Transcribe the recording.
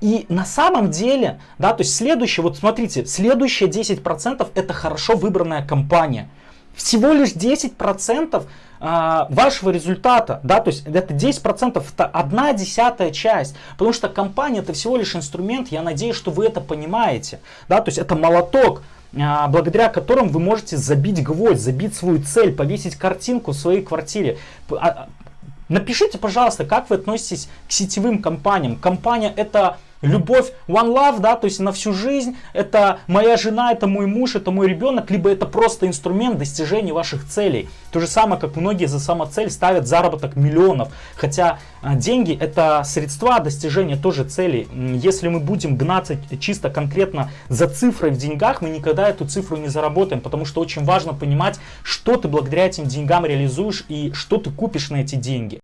И на самом деле, да, то есть следующее, вот смотрите, следующие 10% это хорошо выбранная компания. Всего лишь 10% а, вашего результата, да, то есть это 10% это одна десятая часть, потому что компания это всего лишь инструмент, я надеюсь, что вы это понимаете, да, то есть это молоток, а, благодаря которым вы можете забить гвоздь, забить свою цель, повесить картинку в своей квартире. Напишите, пожалуйста, как вы относитесь к сетевым компаниям. Компания это Любовь one love, да, то есть на всю жизнь, это моя жена, это мой муж, это мой ребенок, либо это просто инструмент достижения ваших целей. То же самое, как многие за самоцель ставят заработок миллионов, хотя а, деньги это средства достижения тоже целей. Если мы будем гнаться чисто конкретно за цифрой в деньгах, мы никогда эту цифру не заработаем, потому что очень важно понимать, что ты благодаря этим деньгам реализуешь и что ты купишь на эти деньги.